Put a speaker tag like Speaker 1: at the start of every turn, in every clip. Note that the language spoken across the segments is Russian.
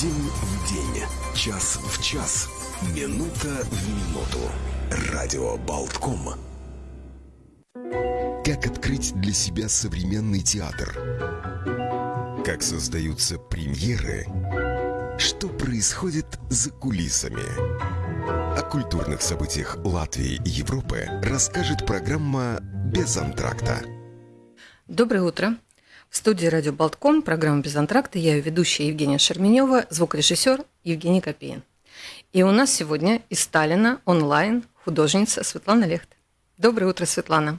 Speaker 1: День в день, час в час, минута в минуту. Радио Болтком. Как открыть для себя современный театр? Как создаются премьеры? Что происходит за кулисами? О культурных событиях Латвии и Европы расскажет программа «Без антракта».
Speaker 2: Доброе утро. В студии «Радио Болтком» программа «Без антракта». Я ее ведущая Евгения Шерменева, звукорежиссер Евгений Копеин. И у нас сегодня из Сталина онлайн художница Светлана Лехт. Доброе утро, Светлана.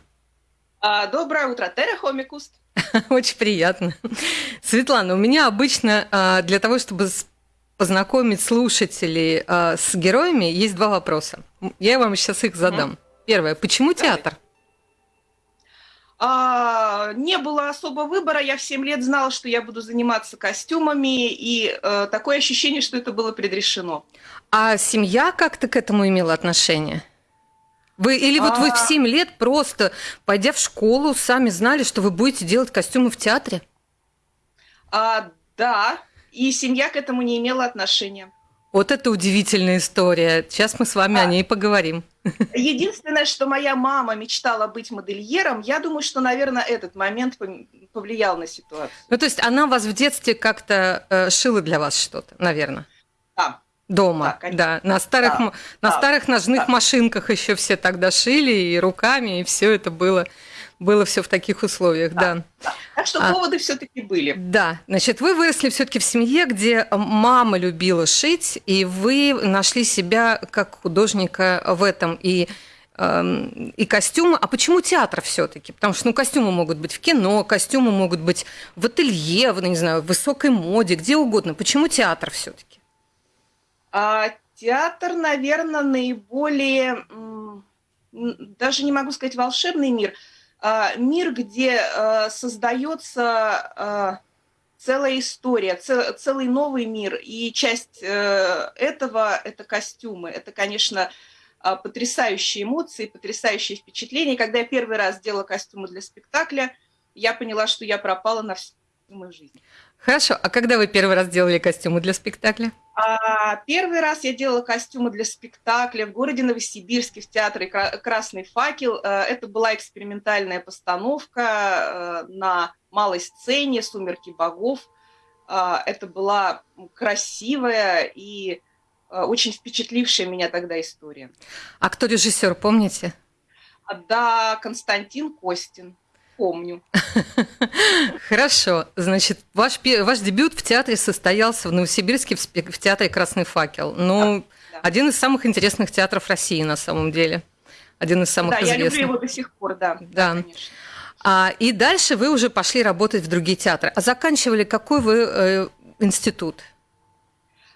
Speaker 3: А, доброе утро, Тера Хомикуст.
Speaker 2: Очень приятно. Светлана, у меня обычно а, для того, чтобы познакомить слушателей а, с героями, есть два вопроса. Я вам сейчас их задам. Первое. Почему театр?
Speaker 3: А, не было особо выбора. Я в 7 лет знала, что я буду заниматься костюмами, и э, такое ощущение, что это было предрешено.
Speaker 2: А семья как-то к этому имела отношение? Вы, или вот вы в 7
Speaker 3: А.
Speaker 2: лет просто, пойдя в школу, сами знали, что вы будете делать костюмы в театре?
Speaker 3: А, да, и семья к этому не имела отношения.
Speaker 2: Вот это удивительная история. Сейчас мы с вами
Speaker 3: Да.
Speaker 2: о ней поговорим.
Speaker 3: Единственное, что моя мама мечтала быть модельером, я думаю, что, наверное, этот момент повлиял на ситуацию.
Speaker 2: Ну, то есть она вас в детстве как-то э, шила для вас что-то, наверное?
Speaker 3: Да.
Speaker 2: Дома,
Speaker 3: Да,
Speaker 2: да, на старых,
Speaker 3: Да,
Speaker 2: на
Speaker 3: да,
Speaker 2: старых ножных
Speaker 3: да.
Speaker 2: машинках еще все тогда шили и руками, и все это было, было все в таких условиях, да.
Speaker 3: Так что
Speaker 2: А.
Speaker 3: поводы все-таки были.
Speaker 2: Да, значит, вы выросли все-таки в семье, где мама любила шить, и вы нашли себя как художника в этом и эм, и костюмы. А почему театр все-таки? Потому что ну, костюмы могут быть в кино, костюмы могут быть в ателье, в, не знаю, в высокой моде, где угодно. Почему театр все-таки?
Speaker 3: А, театр, наверное, наиболее, даже не могу сказать волшебный мир, мир, где а, создается а, целая история, це- целый новый мир. И часть э, этого – это костюмы. Это, конечно, а, потрясающие эмоции, потрясающие впечатления. Когда я первый раз делала костюмы для спектакля, я поняла, что я пропала на всю мою жизнь.
Speaker 2: Хорошо, а когда вы первый раз делали костюмы для спектакля?
Speaker 3: А, Первый раз я делала костюмы для спектакля в городе Новосибирске в театре «Кра- «Красный факел». Э, Это была экспериментальная постановка э, на малой сцене «Сумерки богов». А, Это была красивая и э, очень впечатлившая меня тогда история.
Speaker 2: А кто режиссер, помните?
Speaker 3: А, Да, Константин Костин, помню.
Speaker 2: Хорошо. Значит, ваш, ваш дебют в театре состоялся в Новосибирске в, театре «Красный факел». Ну,
Speaker 3: да.
Speaker 2: один из самых интересных театров России на самом деле. Один из самых
Speaker 3: Да, я
Speaker 2: известных.
Speaker 3: люблю его до сих пор, да.
Speaker 2: Да.
Speaker 3: конечно.
Speaker 2: А, и дальше вы уже пошли работать в другие театры. А заканчивали какой вы э, институт?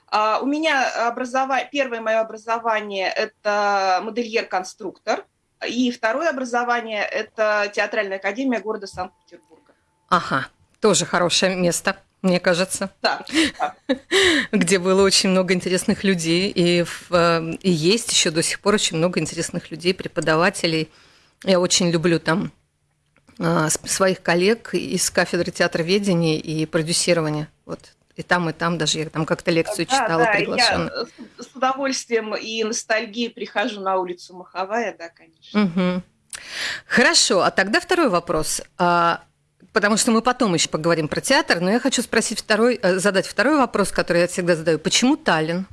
Speaker 3: А, У меня образова... первое мое образование – это модельер-конструктор, и второе образование – это театральная академия города Санкт-Петербурга.
Speaker 2: Ага, тоже хорошее место, мне кажется,
Speaker 3: Да, да.
Speaker 2: где было очень много интересных людей, и, в, э, и есть еще до сих пор очень много интересных людей, преподавателей. Я очень люблю там э, своих коллег из кафедры театроведения и продюсирования. Вот и там, и там даже я там как-то лекцию
Speaker 3: Да,
Speaker 2: читала
Speaker 3: да,
Speaker 2: приглашенную.
Speaker 3: я с удовольствием и ностальгией прихожу на улицу Маховая, да, конечно.
Speaker 2: Мгм. Хорошо, а тогда второй вопрос. А, Потому что мы потом еще поговорим про театр, но я хочу спросить второй, э, задать второй вопрос, который я всегда задаю. Почему Таллин?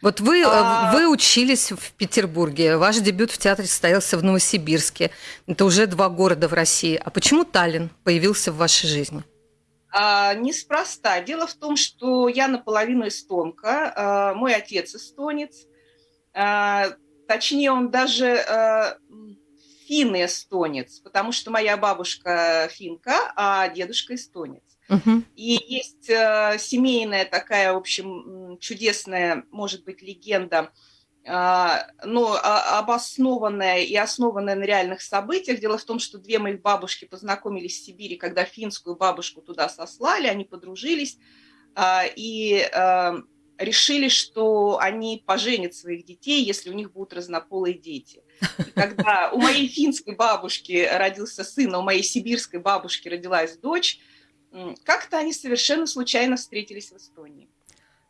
Speaker 2: Вот вы, э,
Speaker 3: А-
Speaker 2: вы учились в Петербурге, ваш дебют в театре состоялся в Новосибирске. Это уже два города в России. А почему Таллин появился в вашей жизни?
Speaker 3: А, неспроста. Дело в том, что я наполовину эстонка, а, мой отец эстонец, А, точнее, он даже а, м, финн-эстонец, потому что моя бабушка финка, а дедушка эстонец. И есть э, семейная такая, в общем, чудесная, может быть, легенда, а, но а, обоснованная и основанная на реальных событиях. Дело в том, что две моих бабушки познакомились в Сибири, когда финскую бабушку туда сослали, они подружились а, и а, решили, что они поженят своих детей, если у них будут разнополые дети. И когда у моей финской бабушки родился сын, а у моей сибирской бабушки родилась дочь, как-то они совершенно случайно встретились в Эстонии.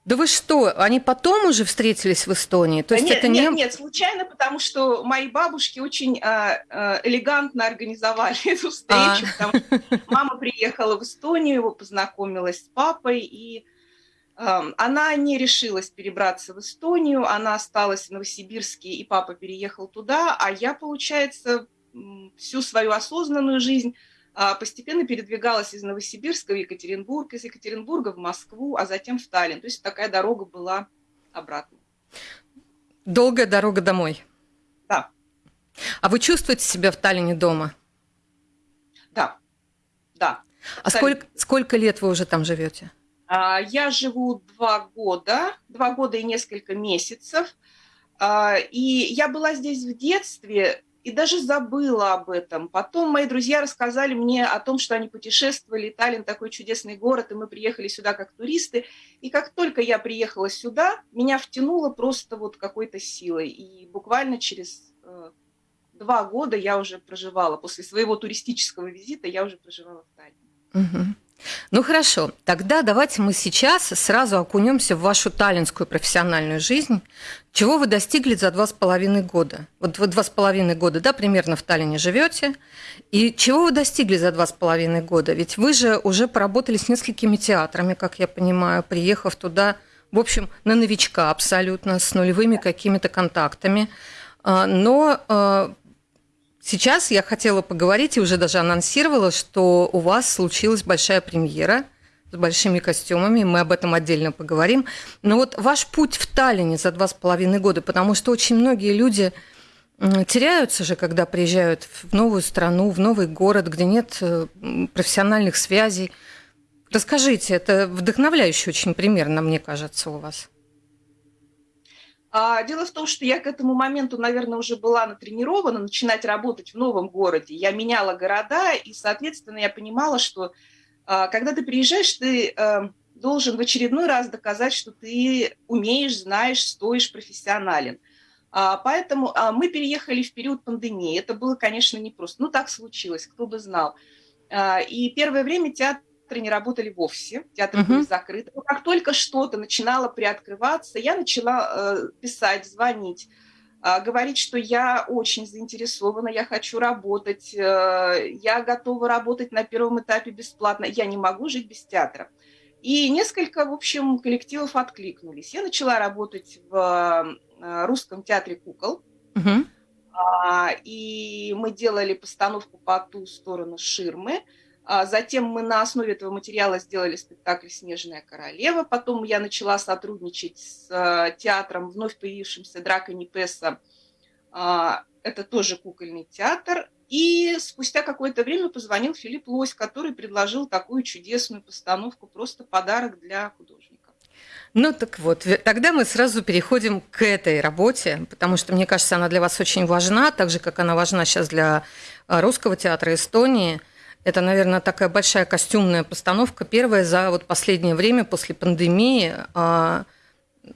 Speaker 2: Да вы что, они потом уже встретились в Эстонии? То есть
Speaker 3: нет,
Speaker 2: это
Speaker 3: нет,
Speaker 2: не...
Speaker 3: нет, случайно, потому что мои бабушки очень а, элегантно организовали эту встречу. А. Потому что мама приехала в Эстонию, познакомилась с папой, и а, она не решилась перебраться в Эстонию, она осталась в Новосибирске, и папа переехал туда, а я, получается, всю свою осознанную жизнь постепенно передвигалась из Новосибирска в Екатеринбург, из Екатеринбурга в Москву, а затем в Таллин. То есть такая дорога была обратно.
Speaker 2: Долгая дорога домой.
Speaker 3: Да.
Speaker 2: А вы чувствуете себя в Таллине дома?
Speaker 3: Да, да.
Speaker 2: А сколько, сколько лет вы уже там живете?
Speaker 3: А, я живу два года, два года и несколько месяцев. А, и я была здесь в детстве, и даже забыла об этом. Потом мои друзья рассказали мне о том, что они путешествовали, Таллин такой чудесный город, и мы приехали сюда как туристы. И как только я приехала сюда, меня втянуло просто вот какой-то силой. И буквально через э, два года я уже проживала, после своего туристического визита я уже проживала в Таллине.
Speaker 2: Угу. Ну хорошо, тогда давайте мы сейчас сразу окунемся в вашу таллинскую профессиональную жизнь. Чего вы достигли за два с половиной года? Вот вы два с половиной года, да, примерно в Таллине живете. И чего вы достигли за два с половиной года? Ведь вы же уже поработали с несколькими театрами, как я понимаю, приехав туда, в общем, на новичка абсолютно, с нулевыми какими-то контактами. А, но а, Сейчас я хотела поговорить и уже даже анонсировала, что у вас случилась большая премьера с большими костюмами, мы об этом отдельно поговорим. Но вот ваш путь в Таллине за два с половиной года, потому что очень многие люди теряются же, когда приезжают в новую страну, в новый город, где нет э, профессиональных связей. Расскажите, это вдохновляющий очень пример, мне кажется, у вас.
Speaker 3: А, дело в том, что я к этому моменту, наверное, уже была натренирована начинать работать в новом городе. Я меняла города, и, соответственно, я понимала, что а, когда ты приезжаешь, ты а, должен в очередной раз доказать, что ты умеешь, знаешь, стоишь, профессионален. Поэтому мы переехали в период пандемии. Это было, конечно, непросто. Ну, так случилось, кто бы знал. И первое время театр театры не работали вовсе, театры uh-huh. были закрыты. Но как только что-то начинало приоткрываться, я начала э, писать, звонить, э, говорить, что я очень заинтересована, я хочу работать, э, я готова работать на первом этапе бесплатно, я не могу жить без театра. И несколько, в общем, коллективов откликнулись. Я начала работать в э, русском театре кукол. Uh-huh. И мы делали постановку по ту сторону ширмы. А затем мы на основе этого материала сделали спектакль «Снежная королева». Потом я начала сотрудничать с э, театром, вновь появившимся Драка Непеса. А, это тоже кукольный театр. И спустя какое-то время позвонил Филипп Лось, который предложил такую чудесную постановку, просто подарок для художника.
Speaker 2: Ну так вот, тогда мы сразу переходим к этой работе, потому что, мне кажется, она для вас очень важна, так же, как она важна сейчас для э, русского театра Эстонии – это, наверное, такая большая костюмная постановка. Первая за вот последнее время после пандемии а,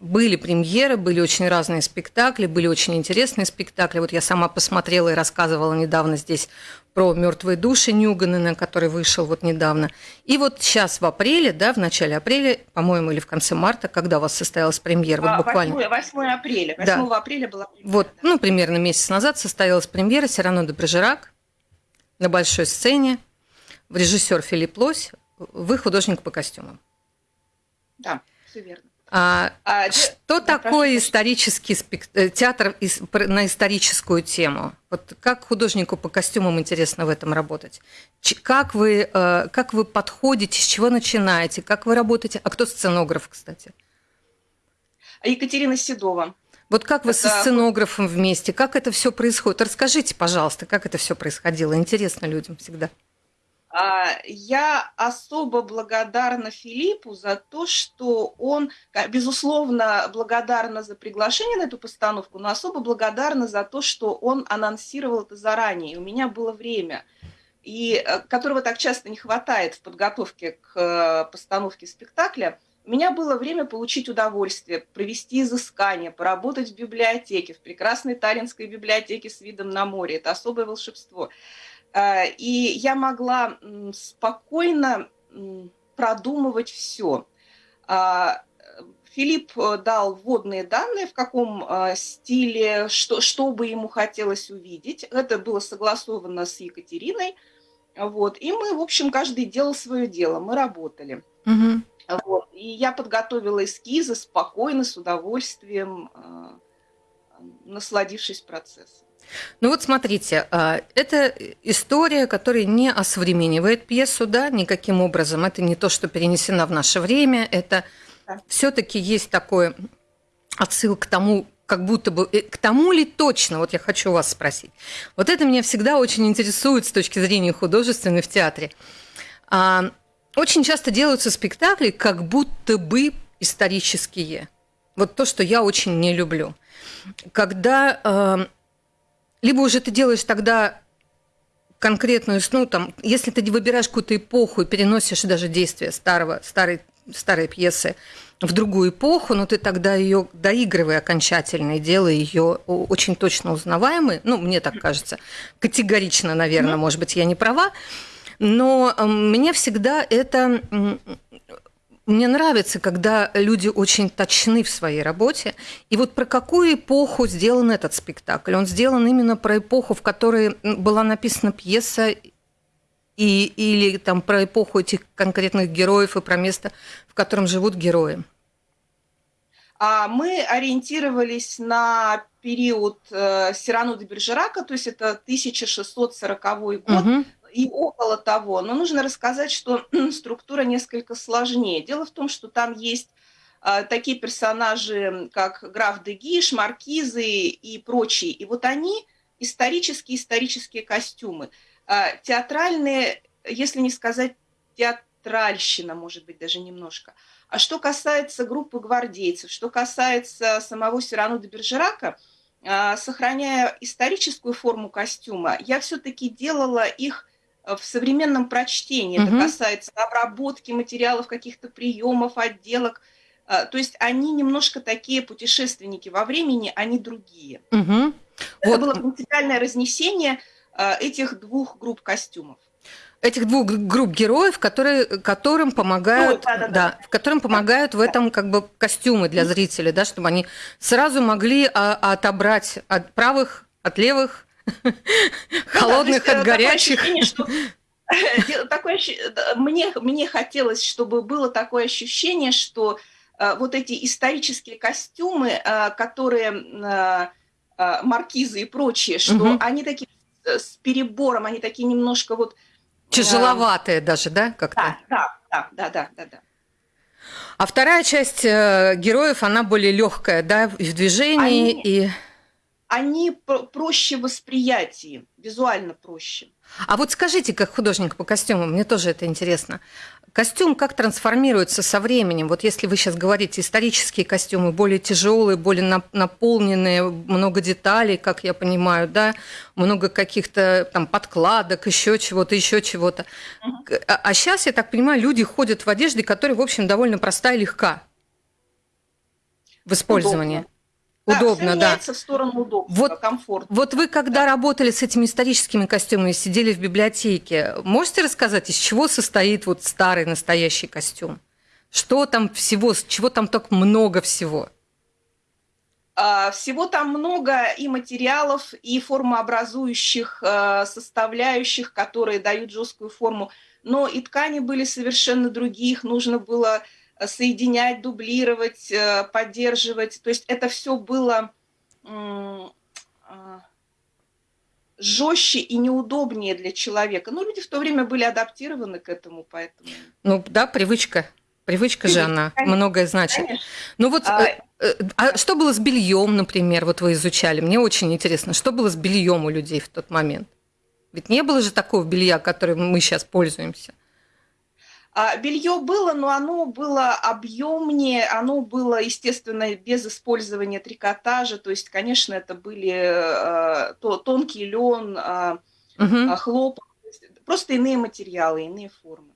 Speaker 2: были премьеры, были очень разные спектакли, были очень интересные спектакли. Вот я сама посмотрела и рассказывала недавно здесь про мертвые души Нюганена, который вышел вот недавно. И вот сейчас в апреле, да, в начале апреля, по-моему, или в конце марта, когда у вас состоялась премьера, вот а, буквально.
Speaker 3: 8, 8 апреля, 8 да. апреля была
Speaker 2: премьера. Вот, да. ну, примерно месяц назад состоялась премьера Сирано де Брежерак на большой сцене режиссер Филипп Лось, вы художник по костюмам.
Speaker 3: Да, все верно.
Speaker 2: А, а, что да, такое прошу, исторический спект... Э, театр на историческую тему? Вот как художнику по костюмам интересно в этом работать? Как вы, э, как вы подходите, с чего начинаете, как вы работаете? А кто сценограф, кстати?
Speaker 3: Екатерина Седова.
Speaker 2: Вот как вы это... со сценографом вместе? Как это все происходит? Расскажите, пожалуйста, как это все происходило. Интересно людям всегда.
Speaker 3: А, я особо благодарна Филиппу за то, что он, безусловно, благодарна за приглашение на эту постановку, но особо благодарна за то, что он анонсировал это заранее. И у меня было время, и э, которого так часто не хватает в подготовке к постановке спектакля. У меня было время получить удовольствие, провести изыскание, поработать в библиотеке, в прекрасной таллинской библиотеке с видом на море. Это особое волшебство. Э, и я могла спокойно продумывать все. А, Филипп дал вводные данные, в каком стиле, что, что бы ему хотелось увидеть. Это было согласовано с Екатериной. Вот. И мы, в общем, каждый делал свое дело, мы работали. Угу. Вот. И я подготовила эскизы спокойно, с удовольствием, насладившись процессом.
Speaker 2: Ну вот смотрите, а, это история, которая не осовременивает пьесу, да, никаким образом. Это не то, что перенесено в наше время. Это да. все-таки есть такой отсыл к тому, как будто бы э, к тому ли точно, вот я хочу вас спросить. Вот это меня всегда очень интересует с точки зрения художественной в театре. А, очень часто делаются спектакли, как будто бы исторические. Вот то, что я очень не люблю. Когда а, либо уже ты делаешь тогда конкретную, ну, там, если ты выбираешь какую-то эпоху и переносишь даже действие старого, старой, старой пьесы в другую эпоху, но ты тогда ее доигрывай окончательно и делай ее очень точно узнаваемой. Ну, мне так кажется. Категорично, наверное, может быть, я не права. Но мне всегда это мне нравится, когда люди очень точны в своей работе. И вот про какую эпоху сделан этот спектакль? Он сделан именно про эпоху, в которой была написана пьеса, и, или там про эпоху этих конкретных героев и про место, в котором живут герои.
Speaker 3: А мы ориентировались на период э, Сирану де Бержерака, то есть это 1640 год. Угу и около того. Но нужно рассказать, что структура несколько сложнее. Дело в том, что там есть а, такие персонажи, как граф Дегиш, маркизы и прочие. И вот они исторические исторические костюмы. А, театральные, если не сказать театральщина, может быть, даже немножко. А что касается группы гвардейцев, что касается самого Сирану де Бержерака, а, сохраняя историческую форму костюма, я все-таки делала их в современном прочтении. Угу. Это касается обработки материалов, каких-то приемов, отделок. А, то есть они немножко такие путешественники во времени, они другие. Угу. Это вот. было принципиальное разнесение а, этих двух групп костюмов
Speaker 2: этих двух групп героев, которые, которым помогают, ну, да, да, да. Да, которым помогают в этом как бы костюмы для зрителей, да, чтобы они сразу могли а, отобрать от правых, от левых Холодных от горячих.
Speaker 3: Такое, мне, мне хотелось, чтобы было такое ощущение, что э, вот эти исторические костюмы, э, которые э, маркизы и прочие, что угу. они такие с перебором, они такие немножко вот...
Speaker 2: Тяжеловатые даже, да,
Speaker 3: как-то? Да, да, да, да, да, да.
Speaker 2: А вторая часть героев, она более легкая, да, в движении они... и
Speaker 3: они проще восприятии, визуально проще.
Speaker 2: А вот скажите, как художник по костюмам, мне тоже это интересно. Костюм как трансформируется со временем? Вот если вы сейчас говорите, исторические костюмы более тяжелые, более наполненные, много деталей, как я понимаю, да, много каких-то там подкладок, еще чего-то, еще чего-то. Uh-huh. А, а сейчас, я так понимаю, люди ходят в одежде, которая, в общем, довольно простая и легка в использовании. Удобно. Удобно, да.
Speaker 3: в сторону удобства, вот, комфорта.
Speaker 2: Вот вы, когда да. работали с этими историческими костюмами, сидели в библиотеке, можете рассказать, из чего состоит вот старый настоящий костюм? Что там всего, чего там так много всего?
Speaker 3: А, всего там много и материалов, и формообразующих а, составляющих, которые дают жесткую форму. Но и ткани были совершенно другие, их нужно было соединять, дублировать, э, поддерживать. То есть это все было а, жестче и неудобнее для человека. Но люди в то время были адаптированы к этому, поэтому...
Speaker 2: Ну да, привычка. Привычка же она конечно, многое значит. Конечно. Ну вот, а, э, э, а что было с бельем, например, вот вы изучали? Мне очень интересно, что было с бельем у людей в тот момент? Ведь не было же такого белья, которым мы сейчас пользуемся.
Speaker 3: А, Белье было, но оно было объемнее, оно было, естественно, без использования трикотажа. То есть, конечно, это были э, то, тонкий лен, угу. хлопок, просто иные материалы, иные формы.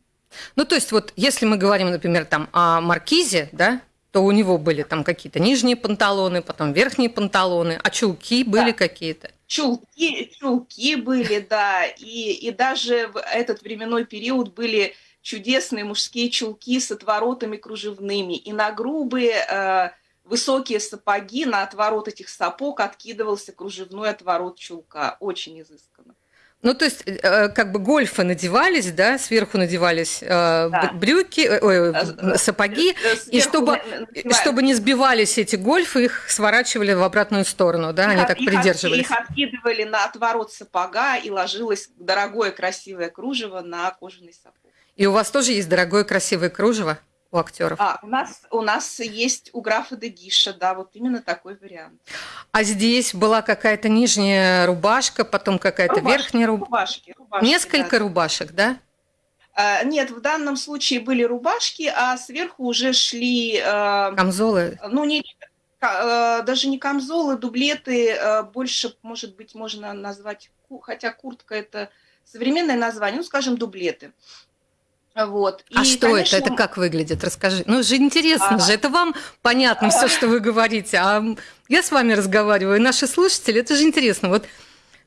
Speaker 2: Ну, то есть, вот если мы говорим, например, там о маркизе, да, то у него были там какие-то нижние панталоны, потом верхние панталоны, а чулки были да. какие-то.
Speaker 3: Чулки, чулки были, да, и, и даже в этот временной период были чудесные мужские чулки с отворотами кружевными, и на грубые э, высокие сапоги, на отворот этих сапог откидывался кружевной отворот чулка. Очень изысканно.
Speaker 2: Ну, то есть, э, как бы гольфы надевались, да, сверху надевались э, да. брюки, э, сапоги, сверху и чтобы, чтобы не сбивались эти гольфы, их сворачивали в обратную сторону, да, их, они так их, придерживались.
Speaker 3: Их откидывали на отворот сапога, и ложилось дорогое красивое кружево на кожаный сапог.
Speaker 2: И у вас тоже есть дорогое красивое кружево? у актеров?
Speaker 3: А, у нас, у нас есть у графа Дегиша, да, вот именно такой вариант.
Speaker 2: А здесь была какая-то нижняя рубашка, потом какая-то верхняя рубашка? Рубашки, рубашки, Несколько да. рубашек, да?
Speaker 3: А, нет, в данном случае были рубашки, а сверху уже шли...
Speaker 2: Э, Камзолы?
Speaker 3: Ну, не, э, даже не камзолы, дублеты, э, больше, может быть, можно назвать, хотя куртка это современное название, ну, скажем, дублеты.
Speaker 2: Вот. А и, что конечно... это? Это как выглядит? Расскажи. Ну, же интересно а... же. Это вам понятно а... все, что вы говорите. А я с вами разговариваю, наши слушатели, это же интересно. Вот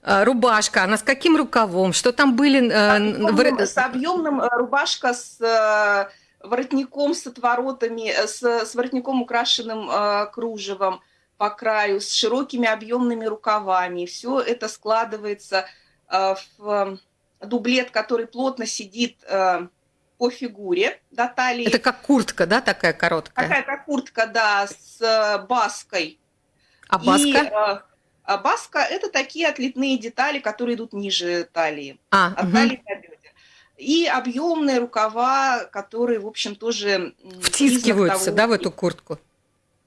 Speaker 2: а, рубашка, она с каким рукавом? Что там были?
Speaker 3: Объемным, с объемным э, рубашка с э, воротником, с отворотами, э, с, с воротником, украшенным кружевом по краю, с широкими объемными рукавами. Все это складывается в дублет, который плотно сидит по фигуре до талии.
Speaker 2: Это как куртка, да, такая короткая?
Speaker 3: Такая как куртка, да, с э, баской.
Speaker 2: А баска? И, э,
Speaker 3: а баска – это такие отлитные детали, которые идут ниже талии.
Speaker 2: А, от угу. талии до бедер.
Speaker 3: И объемные рукава, которые, в общем, тоже...
Speaker 2: Втискиваются, того, да, в эту куртку?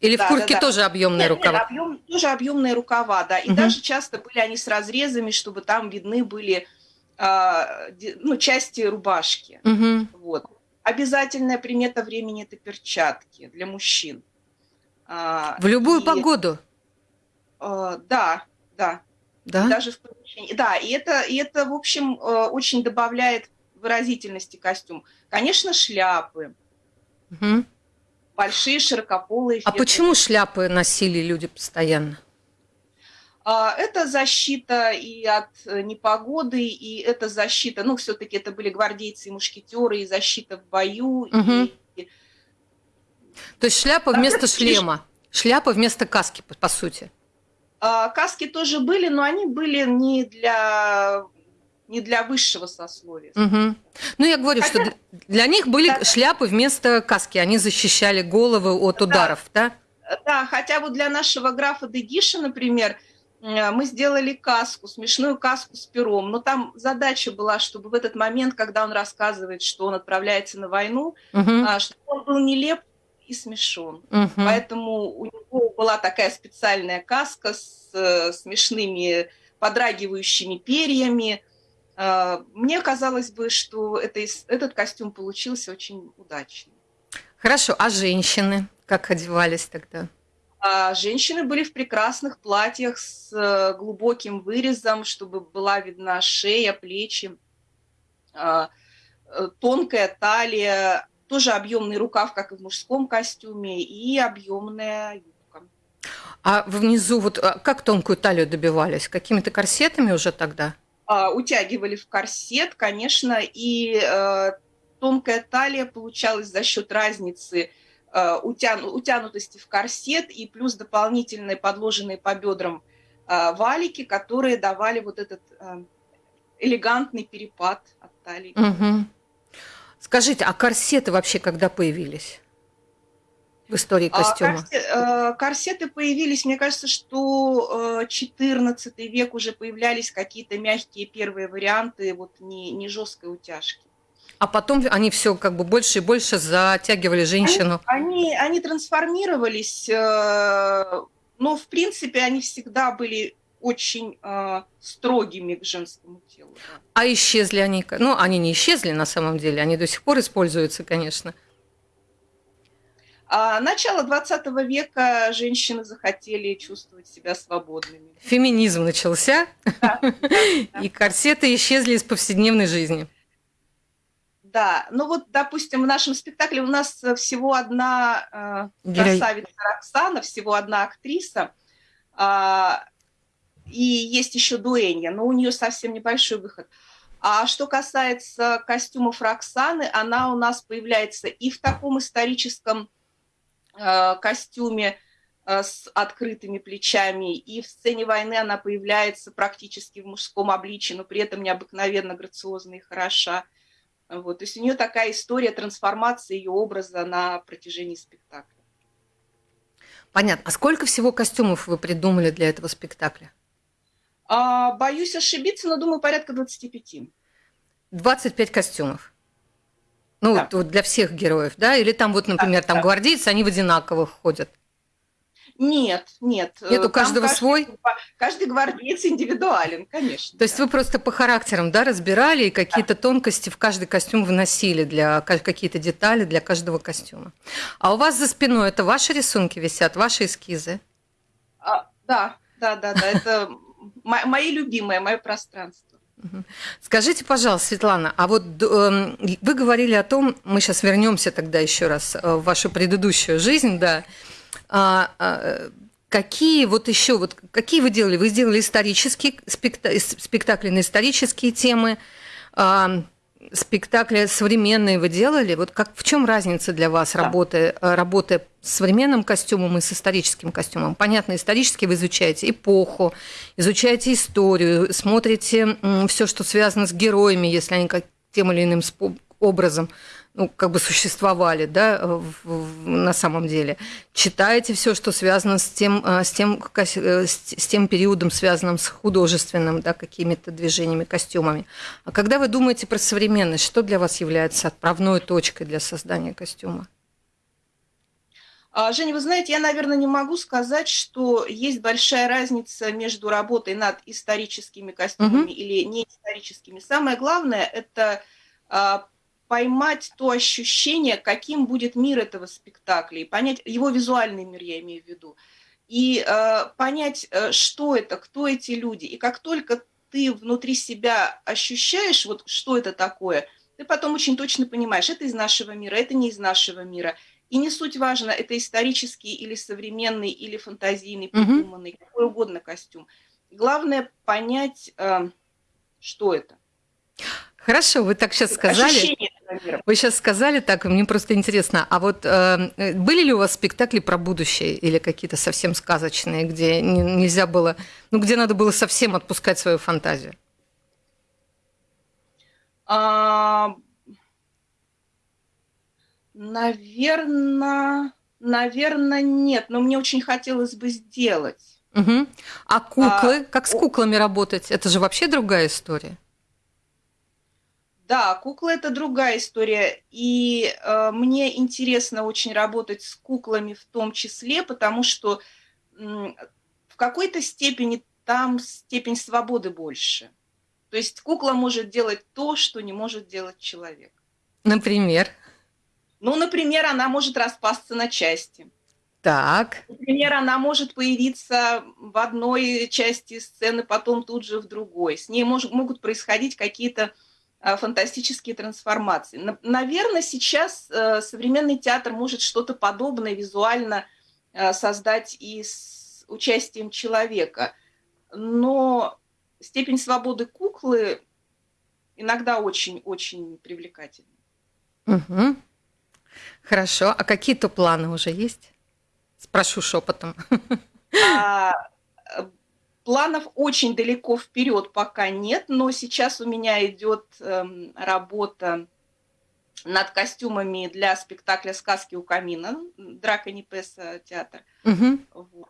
Speaker 2: Или да, в куртке да, да. тоже объемные нет, рукава?
Speaker 3: Нет, объем, тоже объемные рукава, да. И угу. даже часто были они с разрезами, чтобы там видны были а, ну, части рубашки.
Speaker 2: Угу.
Speaker 3: Вот. Обязательная примета времени – это перчатки для мужчин.
Speaker 2: А, в любую и, погоду?
Speaker 3: А, да, да.
Speaker 2: Да?
Speaker 3: Даже в помещении. Да, и это, и это, в общем, очень добавляет выразительности костюм. Конечно, шляпы.
Speaker 2: Угу.
Speaker 3: Большие, широкополые.
Speaker 2: А почему шляпы носили люди постоянно?
Speaker 3: А, это защита и от э, непогоды, и это защита, ну, все-таки это были гвардейцы и мушкетеры, и защита в бою.
Speaker 2: Угу. И... То есть шляпа вместо шлема, шляпа вместо каски, по, сути.
Speaker 3: А, каски тоже были, но они были не для не для высшего сословия.
Speaker 2: Угу. Ну, я говорю, Хотя... что для них были да. шляпы вместо каски, они защищали головы от ударов,
Speaker 3: да? Да, хотя вот для нашего графа Дегиша, например, мы сделали каску, смешную каску с пером, но там задача была, чтобы в этот момент, когда он рассказывает, что он отправляется на войну,
Speaker 2: угу.
Speaker 3: чтобы он был нелеп и смешон.
Speaker 2: Угу.
Speaker 3: Поэтому у него была такая специальная каска с э, смешными подрагивающими перьями. Э, мне казалось бы, что это, этот костюм получился очень удачный.
Speaker 2: Хорошо, а женщины как одевались тогда?
Speaker 3: А женщины были в прекрасных платьях с э, глубоким вырезом, чтобы была видна шея, плечи, а, э, тонкая талия, тоже объемный рукав, как и в мужском костюме, и объемная юбка.
Speaker 2: А внизу вот а как тонкую талию добивались? Какими-то корсетами уже тогда?
Speaker 3: А, утягивали в корсет, конечно, и э, тонкая талия получалась за счет разницы утяну, утянутости в корсет и плюс дополнительные подложенные по бедрам э, валики, которые давали вот этот э, элегантный перепад от талии.
Speaker 2: Угу. Скажите, а корсеты вообще когда появились? в истории а, костюма?
Speaker 3: Корсеты появились, мне кажется, что 14 век уже появлялись какие-то мягкие первые варианты, вот не, не жесткой утяжки.
Speaker 2: А потом они все как бы больше и больше затягивали женщину.
Speaker 3: Они, они, они трансформировались, э, но в принципе они всегда были очень э, строгими к женскому телу. Да.
Speaker 2: А исчезли они? Ну, они не исчезли на самом деле, они до сих пор используются, конечно.
Speaker 3: А начало 20 века женщины захотели чувствовать себя свободными.
Speaker 2: Феминизм начался, да, да, да. и корсеты исчезли из повседневной жизни.
Speaker 3: Да, ну вот, допустим, в нашем спектакле у нас всего одна э, красавица Роксана, всего одна актриса, э, и есть еще Дуэнья, но у нее совсем небольшой выход. А что касается костюмов Роксаны, она у нас появляется и в таком историческом э, костюме э, с открытыми плечами, и в сцене войны она появляется практически в мужском обличии, но при этом необыкновенно грациозна и хороша. Вот. То есть у нее такая история трансформации ее образа на протяжении спектакля.
Speaker 2: Понятно. А сколько всего костюмов вы придумали для этого спектакля?
Speaker 3: А, боюсь ошибиться, но думаю, порядка 25.
Speaker 2: 25 костюмов. Ну, да. вот для всех героев, да? Или там вот, например, да, там да. гвардейцы, они в одинаковых ходят.
Speaker 3: Нет, нет.
Speaker 2: Нет, у каждого каждый, свой?
Speaker 3: Каждый гвардеец индивидуален, конечно.
Speaker 2: То есть вы просто по характерам, да, разбирали и какие-то да. тонкости в каждый костюм вносили, для какие-то детали для каждого костюма. А у вас за спиной это ваши рисунки висят, ваши эскизы?
Speaker 3: А, да, да, да, да, это мои любимые, мое пространство.
Speaker 2: Скажите, пожалуйста, Светлана, а вот э, вы говорили о том, мы сейчас вернемся тогда еще раз э, в вашу предыдущую жизнь, да, а, а, какие вот еще, вот какие вы делали? Вы сделали исторические спектакли, спектакли на исторические темы, а, спектакли современные вы делали? Вот как, в чем разница для вас да. работы, работы с современным костюмом и с историческим костюмом? Понятно, исторически вы изучаете эпоху, изучаете историю, смотрите все, что связано с героями, если они как тем или иным образом ну, как бы существовали, да, в, в, на самом деле. Читаете все, что связано с тем, э, с тем, э, с тем периодом, связанным с художественным, да, какими-то движениями, костюмами. А когда вы думаете про современность, что для вас является отправной точкой для создания костюма?
Speaker 3: А, Женя, вы знаете, я, наверное, не могу сказать, что есть большая разница между работой над историческими костюмами угу. или неисторическими. Самое главное – это а, поймать то ощущение, каким будет мир этого спектакля, и понять его визуальный мир, я имею в виду, и э, понять, э, что это, кто эти люди. И как только ты внутри себя ощущаешь, вот что это такое, ты потом очень точно понимаешь, это из нашего мира, это не из нашего мира. И не суть важно, это исторический или современный, или фантазийный, придуманный, mm-hmm. какой угодно костюм. Главное понять, э, что это.
Speaker 2: Хорошо, вы так сейчас сказали. Ощущение вы сейчас сказали так, мне просто интересно, а вот э, были ли у вас спектакли про будущее или какие-то совсем сказочные, где не, нельзя было, ну, где надо было совсем отпускать свою фантазию?
Speaker 3: А, наверное, наверное, нет, но мне очень хотелось бы сделать.
Speaker 2: Угу. А куклы, а, как с куклами работать? Это же вообще другая история.
Speaker 3: Да, куклы это другая история. И э, мне интересно очень работать с куклами в том числе, потому что э, в какой-то степени там степень свободы больше. То есть кукла может делать то, что не может делать человек.
Speaker 2: Например?
Speaker 3: Ну, например, она может распасться на части.
Speaker 2: Так.
Speaker 3: Например, она может появиться в одной части сцены, потом тут же в другой. С ней мож, могут происходить какие-то фантастические трансформации. Наверное, сейчас э, современный театр может что-то подобное визуально э, создать и с участием человека. Но степень свободы куклы иногда очень-очень привлекательна.
Speaker 2: Угу. Хорошо. А какие-то планы уже есть? Спрошу шепотом.
Speaker 3: А, Планов очень далеко вперед пока нет, но сейчас у меня идет эм, работа над костюмами для спектакля «Сказки у камина», Драка Непеса театр. Угу. Вот.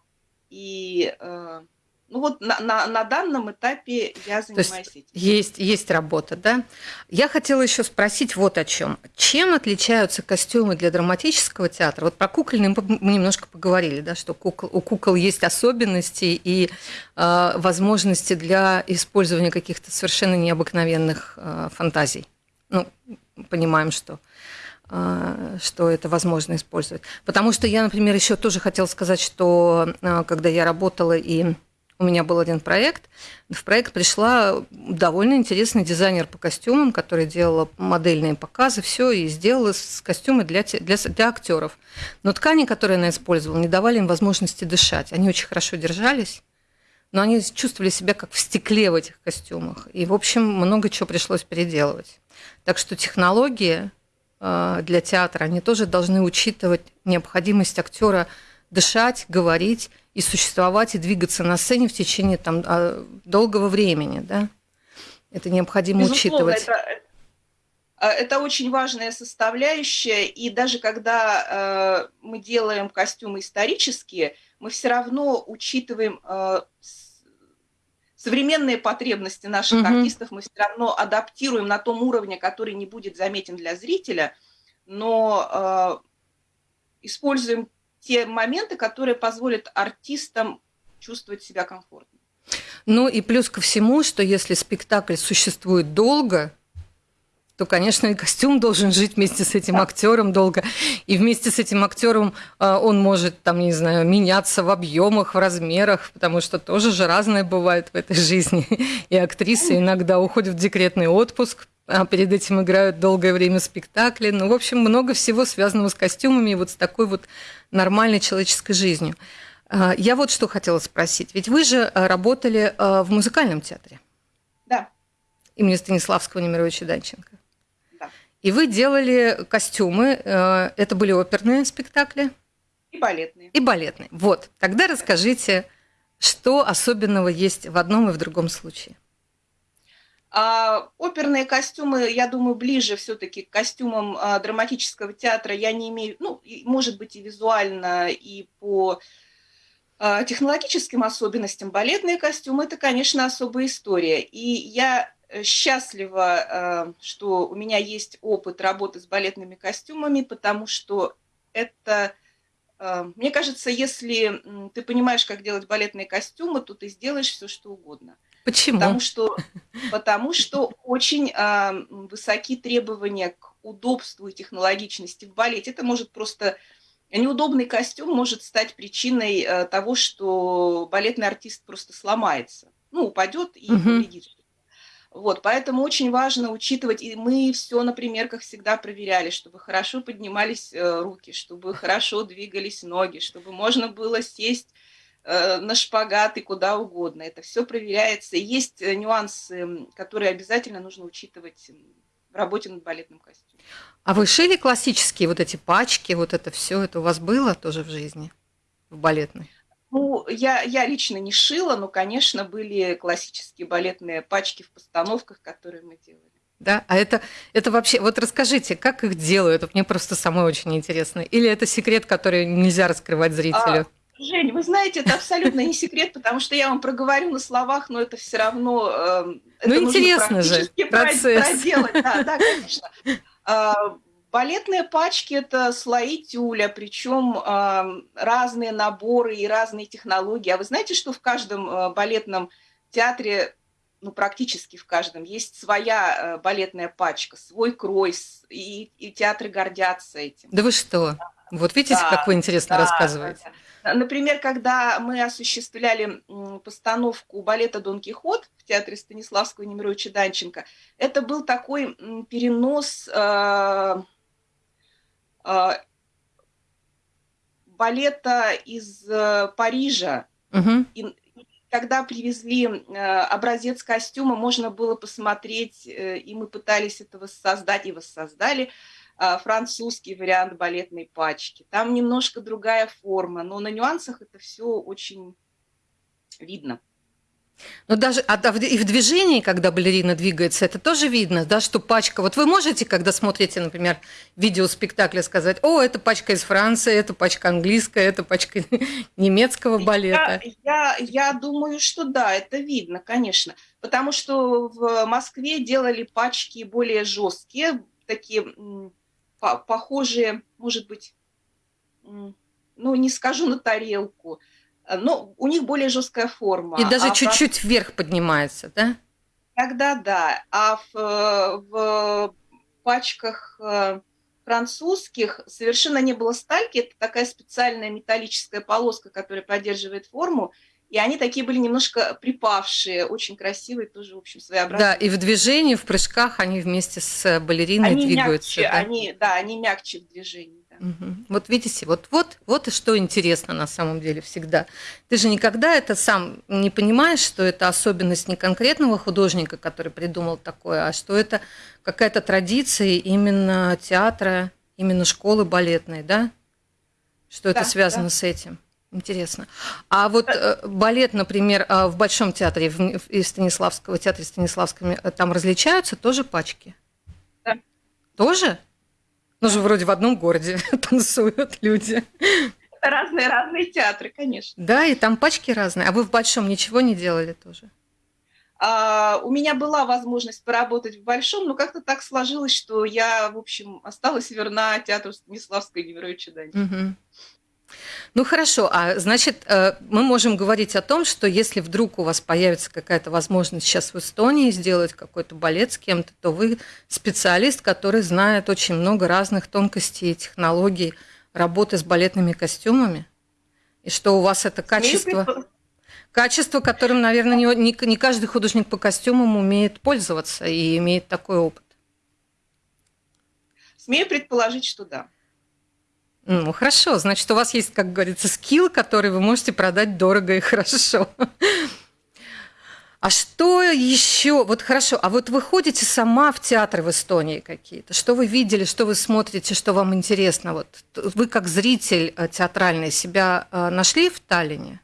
Speaker 3: И э, ну вот на, на, на данном этапе я занимаюсь
Speaker 2: этим. Есть, есть работа, да? Я хотела еще спросить вот о чем. Чем отличаются костюмы для драматического театра? Вот про кукольный мы немножко поговорили, да, что кукол, у кукол есть особенности и э, возможности для использования каких-то совершенно необыкновенных э, фантазий. Ну, понимаем, что э, что это возможно использовать. Потому что я, например, еще тоже хотела сказать, что когда я работала и у меня был один проект. В проект пришла довольно интересный дизайнер по костюмам, который делала модельные показы, все, и сделала костюмы для, для, для актеров. Но ткани, которые она использовала, не давали им возможности дышать. Они очень хорошо держались. но они чувствовали себя как в стекле в этих костюмах. И, в общем, много чего пришлось переделывать. Так что технологии э, для театра, они тоже должны учитывать необходимость актера дышать, говорить и существовать, и двигаться на сцене в течение там, а, долгого времени. Да? Это необходимо Безусловно, учитывать.
Speaker 3: Это, а, это очень важная составляющая, и даже когда э, мы делаем костюмы исторические, мы все равно учитываем э, современные потребности наших mm-hmm. артистов, мы все равно адаптируем на том уровне, который не будет заметен для зрителя, но э, используем те моменты, которые позволят артистам чувствовать себя комфортно.
Speaker 2: Ну и плюс ко всему, что если спектакль существует долго, то, конечно, и костюм должен жить вместе с этим актером долго. И вместе с этим актером а, он может, там, не знаю, меняться в объемах, в размерах, потому что тоже же разное бывает в этой жизни. И актрисы иногда уходят в декретный отпуск, а перед этим играют долгое время спектакли. Ну, в общем, много всего связанного с костюмами и вот с такой вот нормальной человеческой жизнью. А, я вот что хотела спросить. Ведь вы же работали в музыкальном театре.
Speaker 3: Да.
Speaker 2: Имени Станиславского Немировича Данченко. И вы делали костюмы. Это были оперные спектакли?
Speaker 3: И балетные.
Speaker 2: И балетные. Вот. Тогда расскажите, что особенного есть в одном и в другом случае.
Speaker 3: А, оперные костюмы, я думаю, ближе все-таки к костюмам а, драматического театра. Я не имею, ну, может быть, и визуально, и по а, технологическим особенностям. Балетные костюмы – это, конечно, особая история. И я Э, счастлива, э, что у меня есть опыт работы с балетными костюмами, потому что это, э, мне кажется, если ты понимаешь, как делать балетные костюмы, то ты сделаешь все, что угодно.
Speaker 2: Почему?
Speaker 3: Потому что, потому что очень высоки требования к удобству и технологичности в балете. Это может просто неудобный костюм может стать причиной того, что балетный артист просто сломается, ну упадет и повредит вот, поэтому очень важно учитывать, и мы все на примерках всегда проверяли, чтобы хорошо поднимались э, руки, чтобы хорошо двигались ноги, чтобы можно было сесть э, на шпагат и куда угодно. Это все проверяется. Есть э, нюансы, которые обязательно нужно учитывать в работе над балетным костюмом.
Speaker 2: А вы шили классические вот эти пачки, вот это все, это у вас было тоже в жизни, в балетной?
Speaker 3: Ну, я, я лично не шила, но, конечно, были классические балетные пачки в постановках, которые мы делали.
Speaker 2: Да, а это, это вообще, вот расскажите, как их делают? Мне просто самой очень интересно. Или это секрет, который нельзя раскрывать зрителю?
Speaker 3: А, Жень, вы знаете, это абсолютно не секрет, потому что я вам проговорю на словах, но это все равно... Э,
Speaker 2: это ну, интересно же, процесс.
Speaker 3: Проделать. Да, да, конечно. А, Балетные пачки – это слои тюля, причем э, разные наборы и разные технологии. А вы знаете, что в каждом э, балетном театре, ну практически в каждом, есть своя э, балетная пачка, свой крой, и, и театры гордятся этим.
Speaker 2: Да вы что? Вот видите, да, как вы интересно да, рассказываете.
Speaker 3: Да. Например, когда мы осуществляли постановку балета «Дон Кихот» в театре Станиславского Немировича Данченко, это был такой перенос э, а, балета из э, Парижа. Угу. И когда привезли э, образец костюма, можно было посмотреть, э, и мы пытались это воссоздать и воссоздали французский вариант балетной пачки. Там немножко другая форма, но на нюансах это все очень видно.
Speaker 2: Но даже а, и в движении, когда балерина двигается, это тоже видно, да, что пачка. Вот вы можете, когда смотрите, например, видео спектакля, сказать, о, это пачка из Франции, это пачка английская, это пачка немецкого балета.
Speaker 3: Я, я, я думаю, что да, это видно, конечно. Потому что в Москве делали пачки более жесткие, такие похожие, может быть, ну, не скажу на тарелку, но у них более жесткая форма.
Speaker 2: И даже а чуть-чуть в... вверх поднимается, да?
Speaker 3: Тогда да. А в, в пачках э, французских совершенно не было стальки. Это такая специальная металлическая полоска, которая поддерживает форму. И они такие были немножко припавшие, очень красивые, тоже, в общем, своеобразные.
Speaker 2: Да, и в движении, в прыжках они вместе с балериной
Speaker 3: они
Speaker 2: двигаются.
Speaker 3: Мягче, да? Они, да, они мягче в движении. Да.
Speaker 2: Угу. Вот видите, вот, вот, вот и что интересно на самом деле всегда. Ты же никогда это сам не понимаешь, что это особенность не конкретного художника, который придумал такое, а что это какая-то традиция именно театра, именно школы балетной, да? Что да, это связано да. с этим? Интересно. А вот э, балет, например, э, в Большом театре, в, в Станиславского театре Станиславском, э, там различаются тоже пачки?
Speaker 3: Да.
Speaker 2: Тоже? Ну же вроде в одном городе танцуют люди.
Speaker 3: Разные разные театры, конечно.
Speaker 2: Да, и там пачки разные. А вы в большом ничего не делали тоже?
Speaker 3: А, у меня была возможность поработать в большом, но как-то так сложилось, что я, в общем, осталась верна театру Станиславской Немировича Данилова.
Speaker 2: Угу. Ну хорошо, а значит, э, мы можем говорить о том, что если вдруг у вас появится какая-то возможность сейчас в Эстонии сделать какой-то балет с кем-то, то вы специалист, который знает очень много разных тонкостей и технологий работы с балетными костюмами, и что у вас это качество, качество, которым, наверное, не, не, не каждый художник по костюмам умеет пользоваться и имеет такой опыт.
Speaker 3: Смею предположить, что да.
Speaker 2: Ну, хорошо. Значит, у вас есть, как говорится, скилл, который вы можете продать дорого и хорошо. А что еще? Вот хорошо, а вот вы ходите сама в театры в Эстонии какие-то? Что вы видели, что вы смотрите, что вам интересно? Вот вы как зритель э, театральный себя э, нашли в Таллине?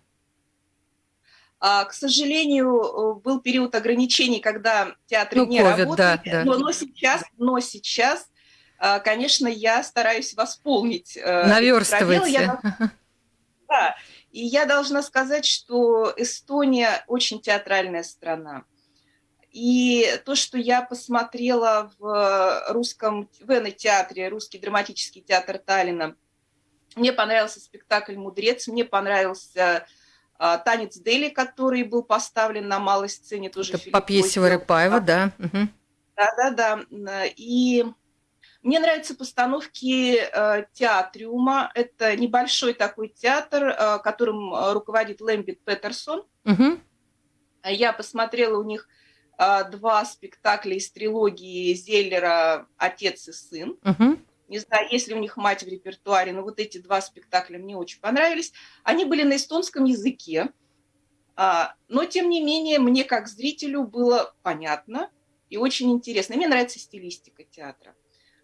Speaker 3: А, к сожалению, э, был период ограничений, когда театры ну, не COVID, работали, да, да. Но, но сейчас, но сейчас конечно, я стараюсь восполнить.
Speaker 2: Э, Наверстывайте.
Speaker 3: Да, и я должна сказать, что Эстония очень театральная страна. И то, что я посмотрела в русском в театре, русский драматический театр Таллина, мне понравился спектакль «Мудрец», мне понравился а, танец Дели, который был поставлен на малой сцене тоже.
Speaker 2: Это по пьесе Варыпаева, да.
Speaker 3: Да-да-да. И мне нравятся постановки э, театриума. Это небольшой такой театр, э, которым э, руководит Лэмбит Петерсон. Угу. Я посмотрела у них э, два спектакля из трилогии Зеллера «Отец и сын». Угу. Не знаю, есть ли у них мать в репертуаре, но вот эти два спектакля мне очень понравились. Они были на эстонском языке, а, но тем не менее мне как зрителю было понятно и очень интересно. Мне нравится стилистика театра.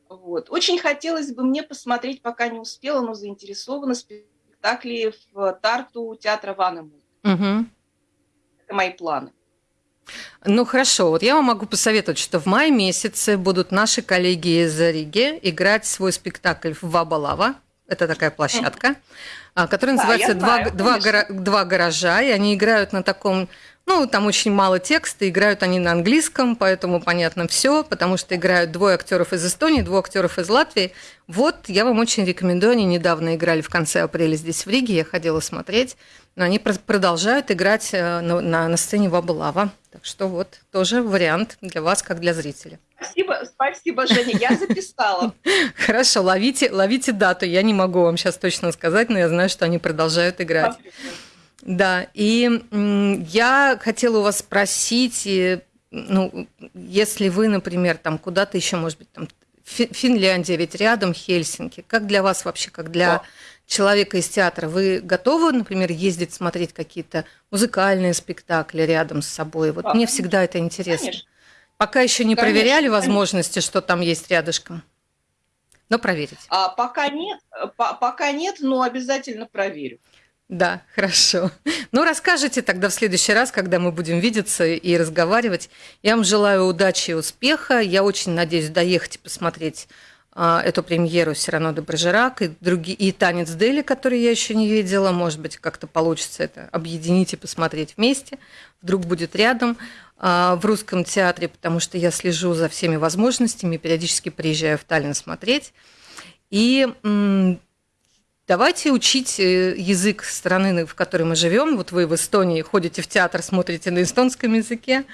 Speaker 3: Вот. Очень хотелось бы мне посмотреть, пока не успела, но заинтересована спектакли в Тарту театра Ванему. Угу. Это мои планы.
Speaker 2: Ну хорошо, вот я вам могу посоветовать, что в мае месяце будут наши коллеги из Риги играть свой спектакль в Вабалава. Это такая площадка, mm которая называется да, «Два, знаю, два, «Два гаража», и они играют на таком ну, там очень мало текста, играют они на английском, поэтому понятно все, потому что играют двое актеров из Эстонии, двое актеров из Латвии. Вот, я вам очень рекомендую, они недавно играли в конце апреля здесь в Риге, я ходила смотреть, но они продолжают играть э, на, на, на сцене Вабалава. Так что вот тоже вариант для вас, как для зрителя.
Speaker 3: Спасибо, спасибо, Женя, я записала.
Speaker 2: Хорошо, ловите, ловите дату. Я не могу вам сейчас точно сказать, но я знаю, что они продолжают играть. Спасибо. Да, и я хотела у вас спросить, ну, если вы, например, там куда-то еще, может быть, там Финляндия, ведь рядом Хельсинки, как для вас вообще, как для да. человека из театра, вы готовы, например, ездить смотреть какие-то музыкальные спектакли рядом с собой? Вот да. мне всегда это интересно. Конечно. Пока еще не конечно, проверяли возможности, конечно. что там есть рядышком. Но проверить.
Speaker 3: А, пока нет, по, пока нет, но обязательно проверю.
Speaker 2: Да, хорошо. Ну, расскажите тогда в следующий раз, когда мы будем видеться и разговаривать. Я вам желаю удачи и успеха. Я очень надеюсь доехать и посмотреть а, эту премьеру Сирано де Брежерак и, другие, и «Танец Дели», который я еще не видела. Может быть, как-то получится это объединить и посмотреть вместе. Вдруг будет рядом а, в русском театре, потому что я слежу за всеми возможностями, периодически приезжаю в Таллин смотреть. И Давайте учить э, язык страны, в которой мы живем. Вот вы в Эстонии ходите в театр, смотрите на эстонском языке.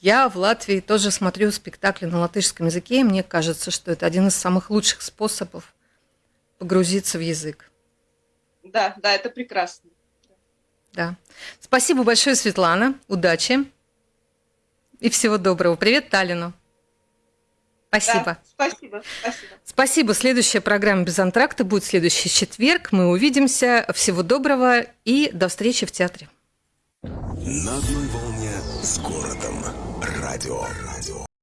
Speaker 2: Я в Латвии тоже смотрю спектакли на латышском языке, и мне кажется, что это один из самых лучших способов погрузиться в язык.
Speaker 3: Да, да, это прекрасно.
Speaker 2: Да. Спасибо большое, Светлана. Удачи. И всего доброго. Привет Таллину. Спасибо.
Speaker 3: Да, спасибо, спасибо.
Speaker 2: Спасибо. Следующая программа «Без антракта» будет следующий четверг. Мы увидимся. Всего доброго и до встречи в театре.
Speaker 1: На одной волне с городом. Радио. Радио.